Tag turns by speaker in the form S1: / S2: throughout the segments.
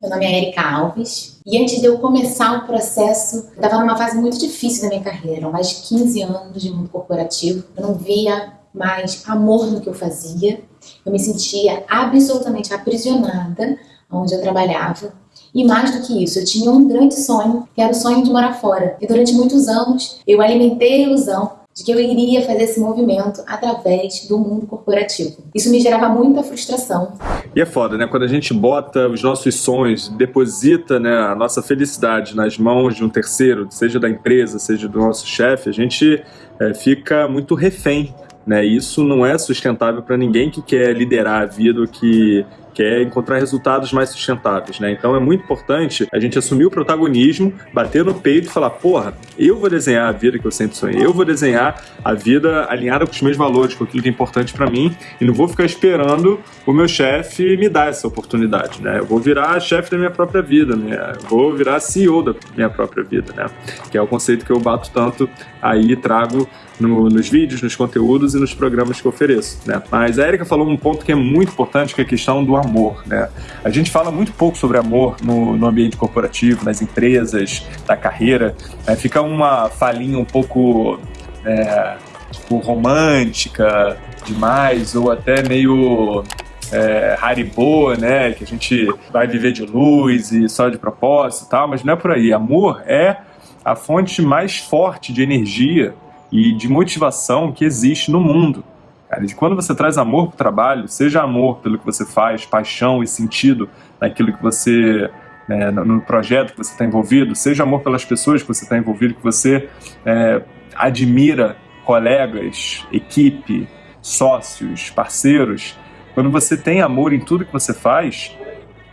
S1: Meu nome é Erika Alves e antes de eu começar o processo, eu estava numa fase muito difícil da minha carreira, mais de 15 anos de mundo corporativo. Eu não via mais amor no que eu fazia, eu me sentia absolutamente aprisionada onde eu trabalhava. E mais do que isso, eu tinha um grande sonho, que era o sonho de morar fora. E durante muitos anos eu alimentei a ilusão de que eu iria fazer esse movimento através do mundo corporativo. Isso me gerava muita frustração.
S2: E é foda, né? Quando a gente bota os nossos sonhos, deposita né, a nossa felicidade nas mãos de um terceiro, seja da empresa, seja do nosso chefe, a gente é, fica muito refém né? Isso não é sustentável para ninguém que quer liderar a vida, que quer encontrar resultados mais sustentáveis, né? Então é muito importante a gente assumir o protagonismo, bater no peito e falar, porra, eu vou desenhar a vida que eu sempre sonhei, eu vou desenhar a vida alinhada com os meus valores, com aquilo que é importante para mim e não vou ficar esperando o meu chefe me dar essa oportunidade, né? Eu vou virar chefe da minha própria vida, né? Vou virar CEO da minha própria vida, né? Que é o conceito que eu bato tanto aí trago no, nos vídeos, nos conteúdos e nos programas que eu ofereço, né? Mas a Erika falou um ponto que é muito importante, que é a questão do amor, né? A gente fala muito pouco sobre amor no, no ambiente corporativo, nas empresas, na carreira. É, fica uma falinha um pouco é, tipo, romântica demais ou até meio é, Haribo, né? Que a gente vai viver de luz e só de propósito e tal, mas não é por aí. Amor é a fonte mais forte de energia e de motivação que existe no mundo. Cara, de quando você traz amor para o trabalho, seja amor pelo que você faz, paixão e sentido naquilo que você né, no projeto que você está envolvido, seja amor pelas pessoas que você está envolvido, que você é, admira colegas, equipe, sócios, parceiros. Quando você tem amor em tudo que você faz,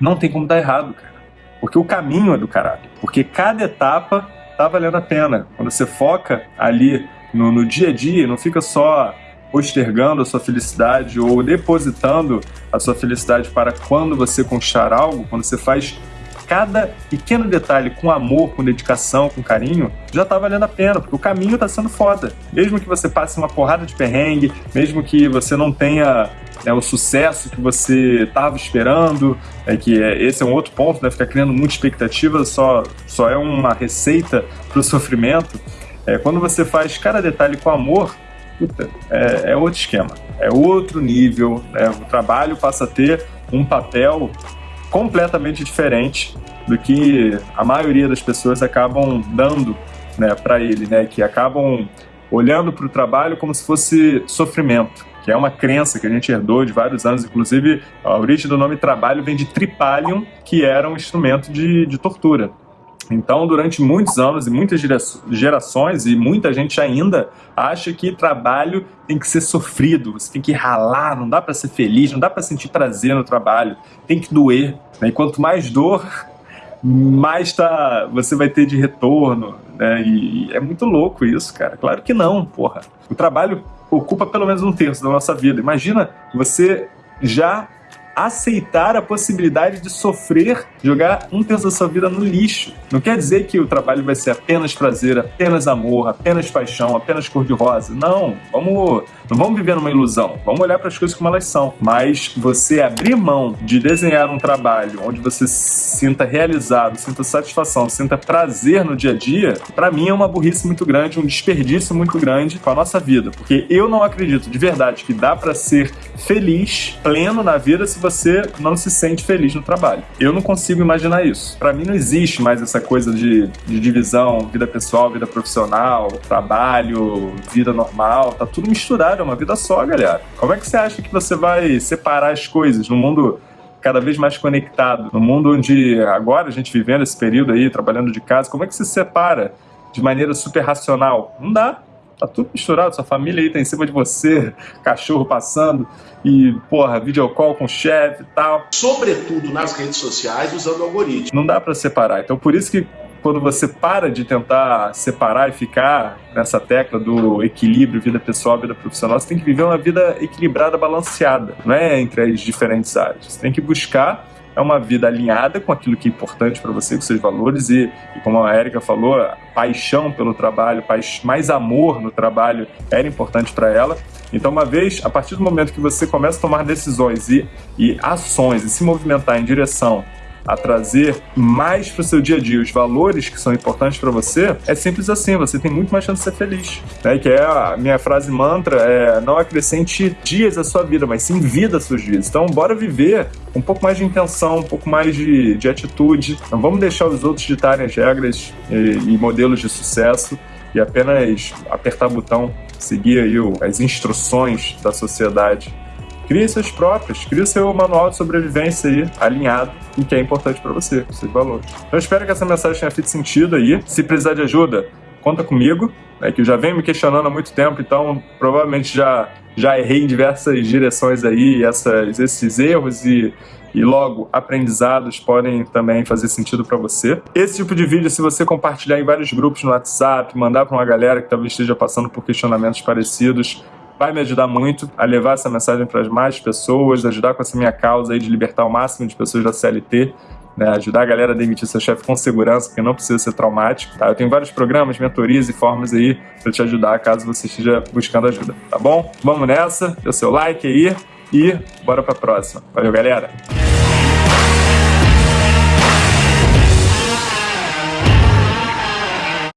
S2: não tem como dar errado, cara. Porque o caminho é do caralho. Porque cada etapa tá valendo a pena. Quando você foca ali no, no dia a dia, não fica só postergando a sua felicidade ou depositando a sua felicidade para quando você conquistar algo, quando você faz cada pequeno detalhe com amor, com dedicação, com carinho, já tá valendo a pena, porque o caminho tá sendo foda. Mesmo que você passe uma porrada de perrengue, mesmo que você não tenha né, o sucesso que você estava esperando, é que é, esse é um outro ponto, né, ficar criando muita expectativa só, só é uma receita para o sofrimento. É, quando você faz cada detalhe com amor, puta, é, é outro esquema, é outro nível. Né? O trabalho passa a ter um papel completamente diferente do que a maioria das pessoas acabam dando né, para ele, né? que acabam olhando para o trabalho como se fosse sofrimento, que é uma crença que a gente herdou de vários anos. Inclusive, a origem do nome trabalho vem de tripalium, que era um instrumento de, de tortura. Então, durante muitos anos e muitas gerações, e muita gente ainda acha que trabalho tem que ser sofrido, você tem que ralar, não dá para ser feliz, não dá para sentir prazer no trabalho, tem que doer. Né? E quanto mais dor, mais tá, você vai ter de retorno. Né? E é muito louco isso, cara. Claro que não, porra. O trabalho ocupa pelo menos um terço da nossa vida. Imagina você já aceitar a possibilidade de sofrer, jogar um terço da sua vida no lixo. Não quer dizer que o trabalho vai ser apenas prazer, apenas amor, apenas paixão, apenas cor-de-rosa. Não, vamos, não vamos viver numa ilusão. Vamos olhar para as coisas como elas são. Mas você abrir mão de desenhar um trabalho onde você sinta realizado, sinta satisfação, sinta prazer no dia a dia, para mim é uma burrice muito grande, um desperdício muito grande com a nossa vida. Porque eu não acredito de verdade que dá para ser feliz, pleno na vida se você não se sente feliz no trabalho. Eu não consigo imaginar isso. Para mim não existe mais essa coisa de, de divisão, vida pessoal, vida profissional, trabalho, vida normal, tá tudo misturado, é uma vida só, galera. Como é que você acha que você vai separar as coisas no mundo cada vez mais conectado, no mundo onde agora a gente vivendo esse período aí, trabalhando de casa, como é que se separa de maneira super racional? Não dá. Tá tudo misturado, sua família aí tá em cima de você, cachorro passando e, porra, videocall com o chefe e tal.
S3: Sobretudo nas redes sociais, usando algoritmos.
S2: Não dá para separar. Então, por isso que quando você para de tentar separar e ficar nessa tecla do equilíbrio vida pessoal, vida profissional, você tem que viver uma vida equilibrada, balanceada, não é entre as diferentes áreas. Você tem que buscar é uma vida alinhada com aquilo que é importante para você, com seus valores e, e, como a Érica falou, paixão pelo trabalho, mais amor no trabalho era importante para ela. Então, uma vez, a partir do momento que você começa a tomar decisões e, e ações e se movimentar em direção a trazer mais para o seu dia a dia os valores que são importantes para você, é simples assim, você tem muito mais chance de ser feliz. Né? Que é a minha frase mantra, é não acrescente dias à sua vida, mas sim vida às suas vidas. Então, bora viver um pouco mais de intenção, um pouco mais de, de atitude. Não vamos deixar os outros ditarem as regras e, e modelos de sucesso e apenas apertar botão, seguir aí o, as instruções da sociedade Crie seus próprios, crie o seu manual de sobrevivência aí, alinhado em que é importante para você, seus valores. Então, eu espero que essa mensagem tenha feito sentido aí. Se precisar de ajuda, conta comigo, né, que eu já venho me questionando há muito tempo, então provavelmente já, já errei em diversas direções aí, essas, esses erros e e logo aprendizados podem também fazer sentido para você. Esse tipo de vídeo, se você compartilhar em vários grupos no WhatsApp, mandar para uma galera que talvez esteja passando por questionamentos parecidos, vai me ajudar muito a levar essa mensagem para as mais pessoas, ajudar com essa minha causa aí de libertar o máximo de pessoas da CLT, né, ajudar a galera a demitir seu chefe com segurança, porque não precisa ser traumático. Tá? Eu tenho vários programas, mentorias e formas aí para te ajudar caso você esteja buscando ajuda, tá bom? Vamos nessa, dê seu like aí e bora para a próxima. Valeu, galera!